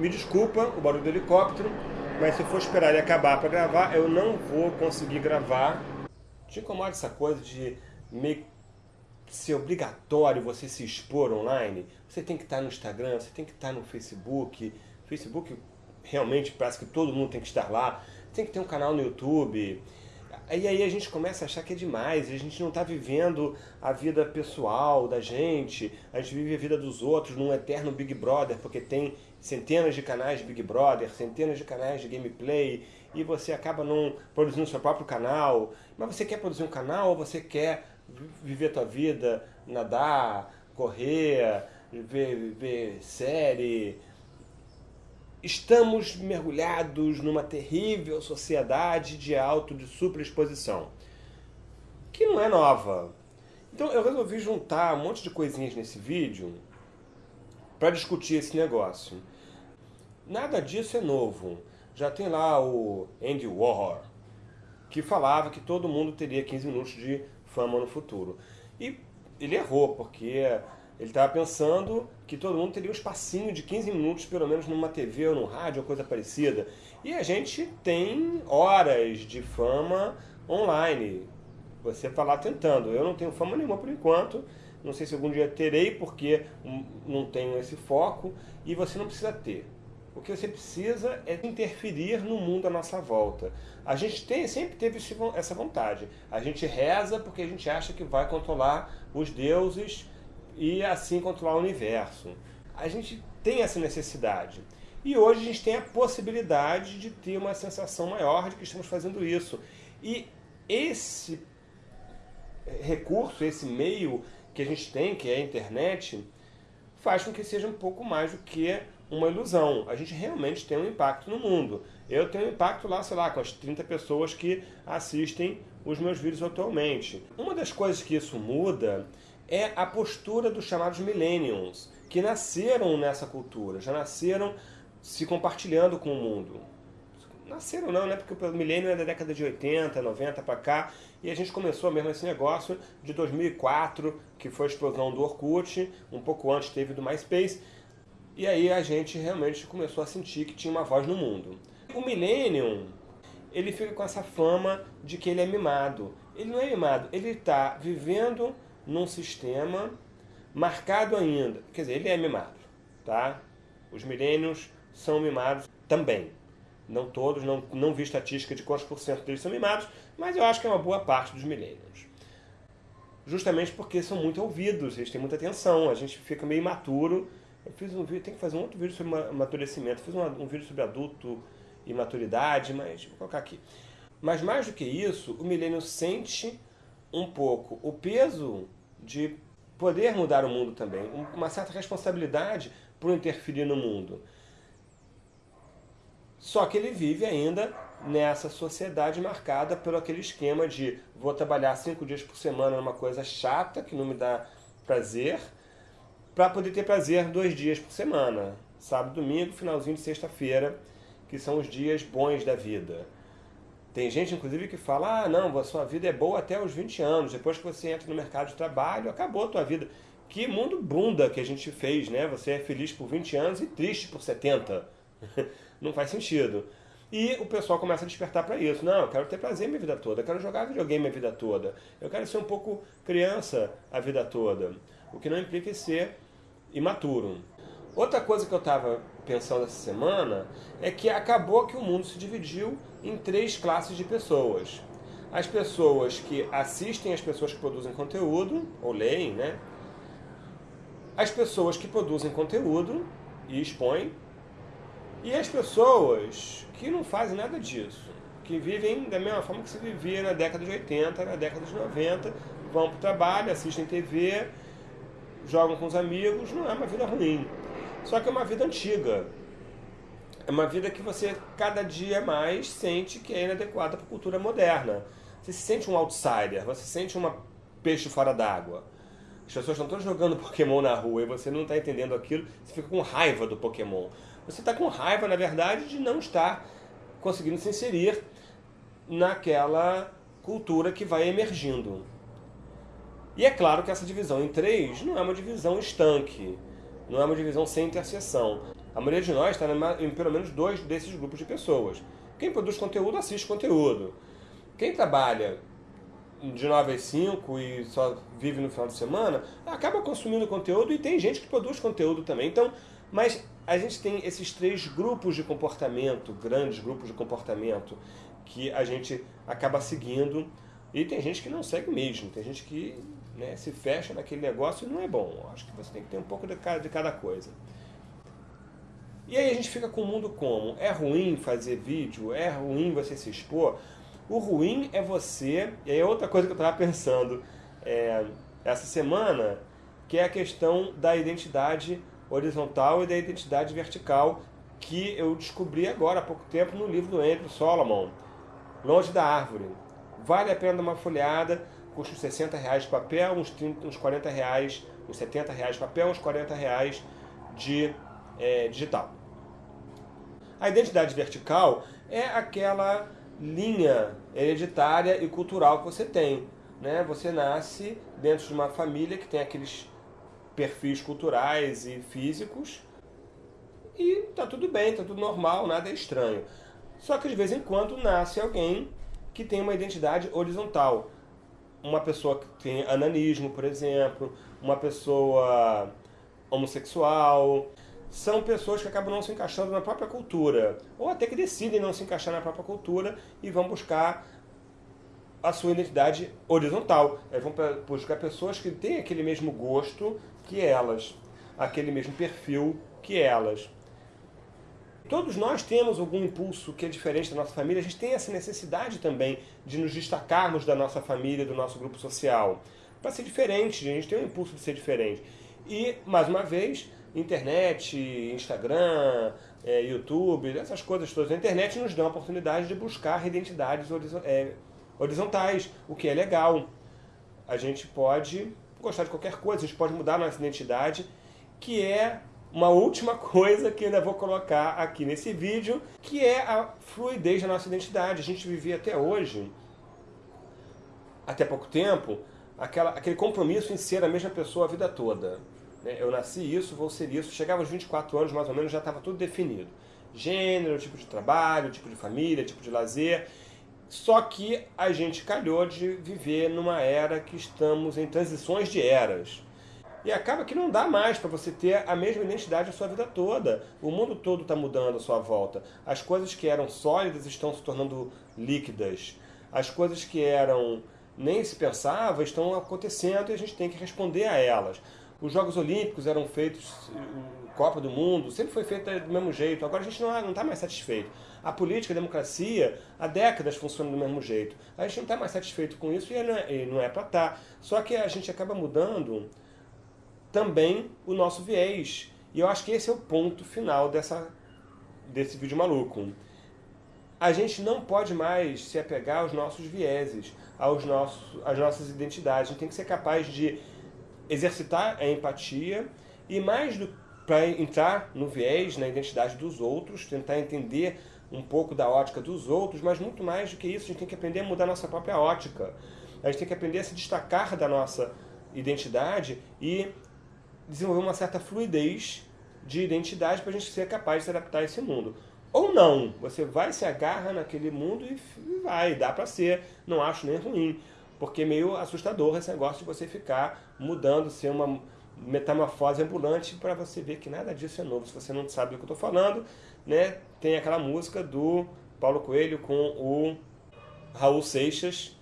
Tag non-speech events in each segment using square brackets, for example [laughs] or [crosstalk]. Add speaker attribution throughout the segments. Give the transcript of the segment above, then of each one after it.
Speaker 1: me desculpa o barulho do helicóptero, mas se eu for esperar ele acabar para gravar, eu não vou conseguir gravar. Te incomoda essa coisa de meio ser obrigatório você se expor online? Você tem que estar no Instagram, você tem que estar no Facebook. Facebook realmente parece que todo mundo tem que estar lá. Tem que ter um canal no YouTube. E aí a gente começa a achar que é demais, a gente não está vivendo a vida pessoal da gente, a gente vive a vida dos outros num eterno Big Brother, porque tem centenas de canais de Big Brother, centenas de canais de gameplay, e você acaba não produzindo seu próprio canal. Mas você quer produzir um canal ou você quer viver a tua vida, nadar, correr, ver, ver série, estamos mergulhados numa terrível sociedade de auto de superexposição, que não é nova. Então eu resolvi juntar um monte de coisinhas nesse vídeo para discutir esse negócio. Nada disso é novo. Já tem lá o Andy Warhol, que falava que todo mundo teria 15 minutos de fama no futuro. E ele errou, porque ele estava pensando que todo mundo teria um espacinho de 15 minutos, pelo menos numa TV ou no rádio ou coisa parecida. E a gente tem horas de fama online. Você está lá tentando. Eu não tenho fama nenhuma por enquanto. Não sei se algum dia terei, porque não tenho esse foco. E você não precisa ter. O que você precisa é interferir no mundo à nossa volta. A gente tem, sempre teve essa vontade. A gente reza porque a gente acha que vai controlar os deuses e assim controlar o universo. A gente tem essa necessidade. E hoje a gente tem a possibilidade de ter uma sensação maior de que estamos fazendo isso. E esse recurso, esse meio que a gente tem, que é a internet, faz com que seja um pouco mais do que uma ilusão. A gente realmente tem um impacto no mundo. Eu tenho um impacto lá, sei lá, com as 30 pessoas que assistem os meus vídeos atualmente. Uma das coisas que isso muda é a postura dos chamados millennials, que nasceram nessa cultura, já nasceram se compartilhando com o mundo. Nasceram não, né? Porque o milênio é da década de 80, 90 para cá, e a gente começou mesmo esse negócio de 2004, que foi a explosão do Orkut, um pouco antes teve do MySpace, e aí a gente realmente começou a sentir que tinha uma voz no mundo. O Millennium, ele fica com essa fama de que ele é mimado. Ele não é mimado, ele está vivendo num sistema marcado ainda, quer dizer, ele é mimado, tá? Os milênios são mimados também. Não todos, não, não vi estatística de quantos por cento deles são mimados, mas eu acho que é uma boa parte dos milênios. Justamente porque são muito ouvidos, eles têm muita atenção, a gente fica meio imaturo. Eu fiz um vídeo, tem que fazer um outro vídeo sobre amadurecimento, fiz um, vídeo sobre adulto e maturidade, mas vou colocar aqui. Mas mais do que isso, o milênio sente um pouco o peso de poder mudar o mundo também, uma certa responsabilidade por interferir no mundo. Só que ele vive ainda nessa sociedade marcada pelo aquele esquema de vou trabalhar cinco dias por semana numa coisa chata, que não me dá prazer, para poder ter prazer dois dias por semana. Sábado, domingo, finalzinho de sexta-feira, que são os dias bons da vida. Tem gente, inclusive, que fala, ah, não, a sua vida é boa até os 20 anos, depois que você entra no mercado de trabalho, acabou a tua vida. Que mundo bunda que a gente fez, né? Você é feliz por 20 anos e triste por 70. [laughs] não faz sentido. E o pessoal começa a despertar para isso. Não, eu quero ter prazer minha vida toda, eu quero jogar videogame a vida toda, eu quero ser um pouco criança a vida toda. O que não implica ser imaturo. Outra coisa que eu estava pensando essa semana é que acabou que o mundo se dividiu em três classes de pessoas. As pessoas que assistem as pessoas que produzem conteúdo, ou leem, né? As pessoas que produzem conteúdo e expõem. E as pessoas que não fazem nada disso. Que vivem da mesma forma que se vivia na década de 80, na década de 90. Vão para o trabalho, assistem TV, jogam com os amigos. Não é uma vida ruim. Só que é uma vida antiga. É uma vida que você, cada dia mais, sente que é inadequada para a cultura moderna. Você se sente um outsider, você se sente uma peixe fora d'água. As pessoas estão todas jogando Pokémon na rua e você não está entendendo aquilo, você fica com raiva do Pokémon. Você está com raiva, na verdade, de não estar conseguindo se inserir naquela cultura que vai emergindo. E é claro que essa divisão em três não é uma divisão estanque. Não é uma divisão sem interseção. A maioria de nós está em pelo menos dois desses grupos de pessoas. Quem produz conteúdo, assiste conteúdo. Quem trabalha de 9 às 5 e só vive no final de semana, acaba consumindo conteúdo e tem gente que produz conteúdo também. Então, mas a gente tem esses três grupos de comportamento, grandes grupos de comportamento, que a gente acaba seguindo e tem gente que não segue mesmo, tem gente que né, se fecha naquele negócio e não é bom. Acho que você tem que ter um pouco de cada, de cada coisa. E aí a gente fica com o mundo como? É ruim fazer vídeo? É ruim você se expor? O ruim é você, e aí é outra coisa que eu estava pensando é, essa semana, que é a questão da identidade horizontal e da identidade vertical, que eu descobri agora há pouco tempo no livro do Andrew Solomon, Longe da Árvore. Vale a pena dar uma folhada, custa uns 60 reais de papel, uns, 30, uns 40 reais, uns 70 reais de papel, uns 40 reais de é, digital. A identidade vertical é aquela linha hereditária e cultural que você tem. Né? Você nasce dentro de uma família que tem aqueles perfis culturais e físicos e tá tudo bem, tá tudo normal, nada é estranho. Só que de vez em quando nasce alguém que tem uma identidade horizontal. Uma pessoa que tem ananismo, por exemplo, uma pessoa homossexual, são pessoas que acabam não se encaixando na própria cultura, ou até que decidem não se encaixar na própria cultura e vão buscar a sua identidade horizontal. Eles vão buscar pessoas que têm aquele mesmo gosto que elas, aquele mesmo perfil que elas. Todos nós temos algum impulso que é diferente da nossa família, a gente tem essa necessidade também de nos destacarmos da nossa família, do nosso grupo social. Para ser diferente, a gente tem um impulso de ser diferente. E, mais uma vez, internet, Instagram, é, YouTube, essas coisas todas. A internet nos dá a oportunidade de buscar identidades é, horizontais, o que é legal. A gente pode gostar de qualquer coisa, a gente pode mudar a nossa identidade, que é uma última coisa que ainda vou colocar aqui nesse vídeo, que é a fluidez da nossa identidade. A gente vivia até hoje, até pouco tempo, aquela, aquele compromisso em ser a mesma pessoa a vida toda. Né? Eu nasci isso, vou ser isso. Chegava aos 24 anos, mais ou menos, já estava tudo definido. Gênero, tipo de trabalho, tipo de família, tipo de lazer. Só que a gente calhou de viver numa era que estamos em transições de eras. E acaba que não dá mais para você ter a mesma identidade a sua vida toda. O mundo todo está mudando à sua volta. As coisas que eram sólidas estão se tornando líquidas. As coisas que eram nem se pensava estão acontecendo e a gente tem que responder a elas. Os Jogos Olímpicos eram feitos, Copa do Mundo, sempre foi feita do mesmo jeito. Agora a gente não está mais satisfeito. A política, a democracia, há décadas funciona do mesmo jeito. A gente não está mais satisfeito com isso e não é, é para estar. Tá. Só que a gente acaba mudando também o nosso viés. E eu acho que esse é o ponto final dessa, desse vídeo maluco. A gente não pode mais se apegar aos nossos vieses, aos nossos, às nossas identidades. A gente tem que ser capaz de exercitar a empatia e mais do para entrar no viés, na identidade dos outros, tentar entender um pouco da ótica dos outros, mas muito mais do que isso, a gente tem que aprender a mudar a nossa própria ótica. A gente tem que aprender a se destacar da nossa identidade e desenvolver uma certa fluidez de identidade para a gente ser capaz de se adaptar a esse mundo. Ou não, você vai, se agarra naquele mundo e vai, dá para ser, não acho nem ruim porque é meio assustador esse negócio de você ficar mudando, ser uma metamorfose ambulante para você ver que nada disso é novo. Se você não sabe do que eu estou falando, né, tem aquela música do Paulo Coelho com o Raul Seixas,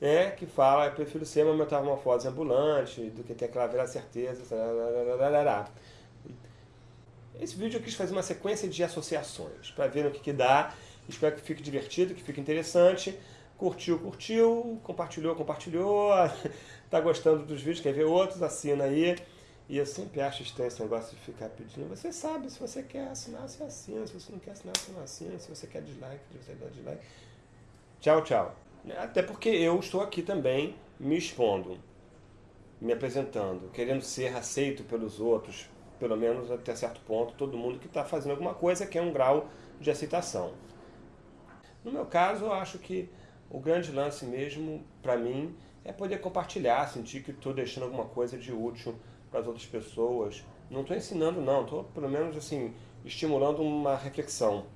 Speaker 1: né, que fala, eu prefiro ser uma metamorfose ambulante do que ter aquela velha certeza. Esse vídeo eu quis fazer uma sequência de associações, para ver o que, que dá. Espero que fique divertido, que fique interessante. Curtiu, curtiu, compartilhou, compartilhou, [laughs] tá gostando dos vídeos, quer ver outros, assina aí. E eu sempre acho estranho esse negócio de ficar pedindo. Você sabe, se você quer assinar, você assina. Se você não quer assinar, você não assina. Se você quer dislike, você dá dislike. Tchau, tchau. Até porque eu estou aqui também me expondo, me apresentando, querendo ser aceito pelos outros, pelo menos até certo ponto, todo mundo que está fazendo alguma coisa que é um grau de aceitação. No meu caso, eu acho que o grande lance mesmo, para mim, é poder compartilhar, sentir que estou deixando alguma coisa de útil para as outras pessoas. Não estou ensinando não, estou pelo menos assim, estimulando uma reflexão.